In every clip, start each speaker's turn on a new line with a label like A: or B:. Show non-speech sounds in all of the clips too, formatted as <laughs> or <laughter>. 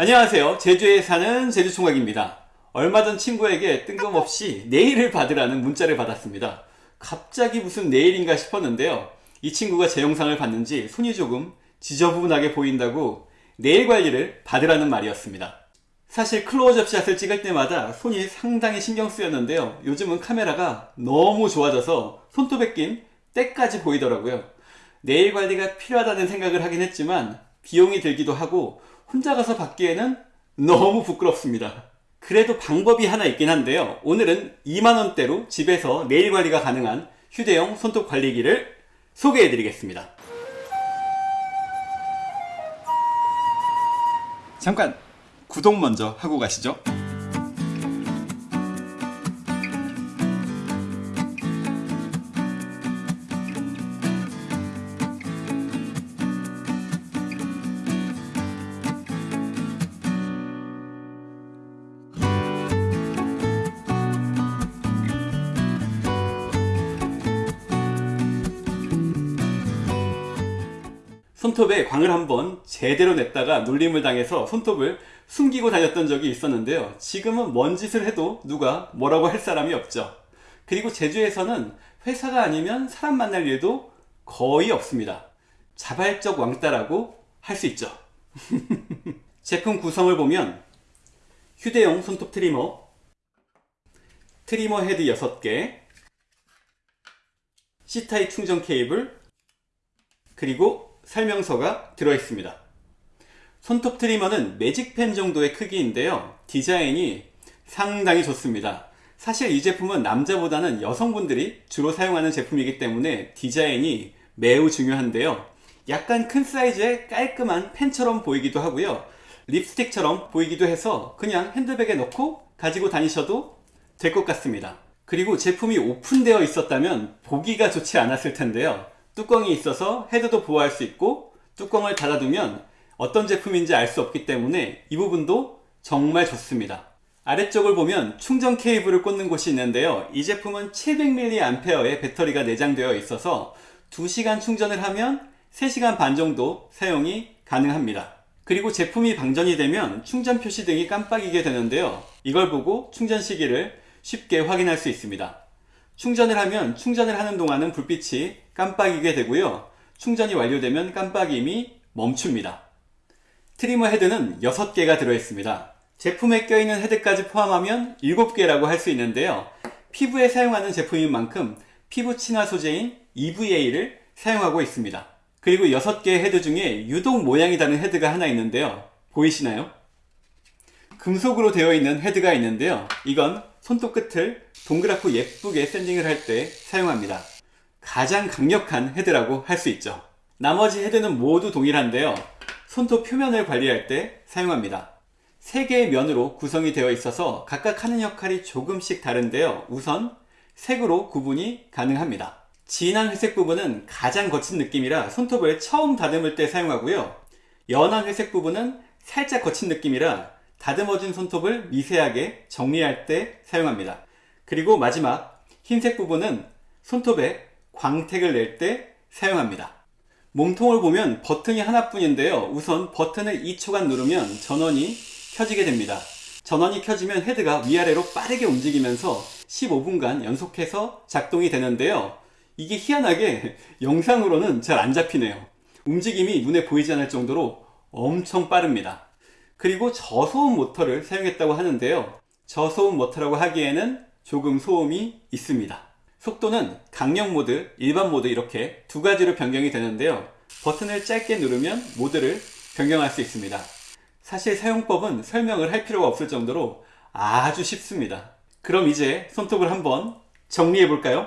A: 안녕하세요. 제주에 사는 제주총각입니다. 얼마 전 친구에게 뜬금없이 네일을 받으라는 문자를 받았습니다. 갑자기 무슨 네일인가 싶었는데요. 이 친구가 제 영상을 봤는지 손이 조금 지저분하게 보인다고 네일 관리를 받으라는 말이었습니다. 사실 클로즈업 샷을 찍을 때마다 손이 상당히 신경 쓰였는데요. 요즘은 카메라가 너무 좋아져서 손톱에 낀 때까지 보이더라고요. 네일 관리가 필요하다는 생각을 하긴 했지만 비용이 들기도 하고 혼자 가서 받기에는 너무 부끄럽습니다. 그래도 방법이 하나 있긴 한데요. 오늘은 2만원대로 집에서 네일 관리가 가능한 휴대용 손톱 관리기를 소개해 드리겠습니다. 잠깐 구독 먼저 하고 가시죠. 손톱에 광을 한번 제대로 냈다가 놀림을 당해서 손톱을 숨기고 다녔던 적이 있었는데요. 지금은 뭔 짓을 해도 누가 뭐라고 할 사람이 없죠. 그리고 제주에서는 회사가 아니면 사람 만날 일도 거의 없습니다. 자발적 왕따라고 할 수 있죠. <laughs> 제품 구성을 보면 휴대용 손톱 trimmer trimmer 헤드 6개 C타입 충전 케이블 그리고 설명서가 들어있습니다. 손톱 트리머는 매직펜 정도의 크기인데요. 디자인이 상당히 좋습니다. 사실 이 제품은 남자보다는 여성분들이 주로 사용하는 제품이기 때문에 디자인이 매우 중요한데요. 약간 큰 사이즈의 깔끔한 펜처럼 보이기도 하고요. 립스틱처럼 보이기도 해서 그냥 핸드백에 넣고 가지고 다니셔도 될 것 같습니다. 그리고 제품이 오픈되어 있었다면 보기가 좋지 않았을 텐데요. 뚜껑이 있어서 헤드도 보호할 수 있고 뚜껑을 닫아두면 어떤 제품인지 알 수 없기 때문에 이 부분도 정말 좋습니다. 아래쪽을 보면 충전 케이블을 꽂는 곳이 있는데요. 이 제품은 700mAh의 배터리가 내장되어 있어서 2시간 충전을 하면 3시간 반 정도 사용이 가능합니다. 그리고 제품이 방전이 되면 충전 표시 등이 깜빡이게 되는데요. 이걸 보고 충전 시기를 쉽게 확인할 수 있습니다. 충전을 하면 충전을 하는 동안은 불빛이 깜빡이게 되고요. 충전이 완료되면 깜빡임이 멈춥니다. trimmer 헤드는 6개가 들어있습니다. 제품에 껴있는 헤드까지 포함하면 7개라고 할 수 있는데요. 피부에 사용하는 제품인 만큼 피부 친화 소재인 EVA를 사용하고 있습니다. 그리고 6개의 헤드 중에 유독 모양이 다른 헤드가 하나 있는데요. 보이시나요? 금속으로 되어 있는 헤드가 있는데요. 이건 손톱 끝을 동그랗고 예쁘게 sanding을 할 때 사용합니다. 가장 강력한 헤드라고 할 수 있죠. 나머지 헤드는 모두 동일한데요. 손톱 표면을 관리할 때 사용합니다. 3개의 면으로 구성이 되어 있어서 각각 하는 역할이 조금씩 다른데요. 우선 색으로 구분이 가능합니다. 진한 회색 부분은 가장 거친 느낌이라 손톱을 처음 다듬을 때 사용하고요. 연한 회색 부분은 살짝 거친 느낌이라 다듬어진 손톱을 미세하게 정리할 때 사용합니다. 그리고 마지막 흰색 부분은 손톱에 광택을 낼 때 사용합니다. 몸통을 보면 버튼이 하나뿐인데요. 우선 버튼을 2초간 누르면 전원이 켜지게 됩니다. 전원이 켜지면 헤드가 위아래로 빠르게 움직이면서 15분간 연속해서 작동이 되는데요. 이게 희한하게 영상으로는 잘 안 잡히네요. 움직임이 눈에 보이지 않을 정도로 엄청 빠릅니다. 그리고 저소음 모터를 사용했다고 하는데요. 저소음 모터라고 하기에는 조금 소음이 있습니다. 속도는 강력 모드, 일반 모드 이렇게 두 가지로 변경이 되는데요. 버튼을 짧게 누르면 모드를 변경할 수 있습니다. 사실 사용법은 설명을 할 필요가 없을 정도로 아주 쉽습니다. 그럼 이제 손톱을 한번 정리해 볼까요?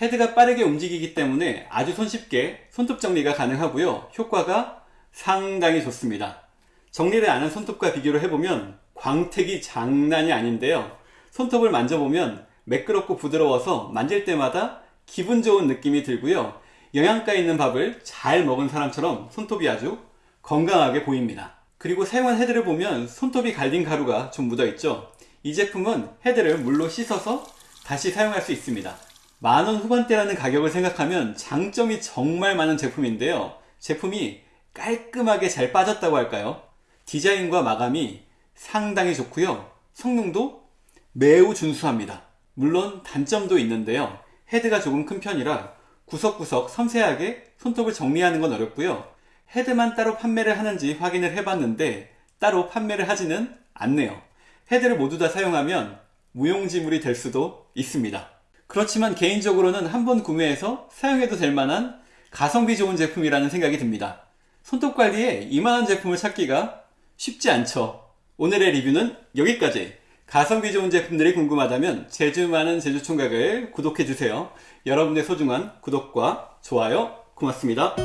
A: 헤드가 빠르게 움직이기 때문에 아주 손쉽게 손톱 정리가 가능하고요 효과가 상당히 좋습니다 정리를 안 한 손톱과 비교를 해보면 광택이 장난이 아닌데요 손톱을 만져보면 매끄럽고 부드러워서 만질 때마다 기분 좋은 느낌이 들고요 영양가 있는 밥을 잘 먹은 사람처럼 손톱이 아주 건강하게 보입니다. 그리고 사용한 헤드를 보면 손톱이 갈린 가루가 좀 묻어 있죠. 이 제품은 헤드를 물로 씻어서 다시 사용할 수 있습니다. 만원 후반대라는 가격을 생각하면 장점이 정말 많은 제품인데요. 제품이 깔끔하게 잘 빠졌다고 할까요? 디자인과 마감이 상당히 좋고요. 성능도 매우 준수합니다. 물론 단점도 있는데요. 헤드가 조금 큰 편이라 구석구석 섬세하게 손톱을 정리하는 건 어렵고요. 헤드만 따로 판매를 하는지 확인을 해봤는데 따로 판매를 하지는 않네요. 헤드를 모두 다 사용하면 무용지물이 될 수도 있습니다. 그렇지만 개인적으로는 한 번 구매해서 사용해도 될 만한 가성비 좋은 제품이라는 생각이 듭니다. 손톱 관리에 이만한 제품을 찾기가 쉽지 않죠. 오늘의 리뷰는 여기까지. 가성비 좋은 제품들이 궁금하다면 제주 많은 제주총각을 구독해주세요. 여러분의 소중한 구독과 좋아요 고맙습니다.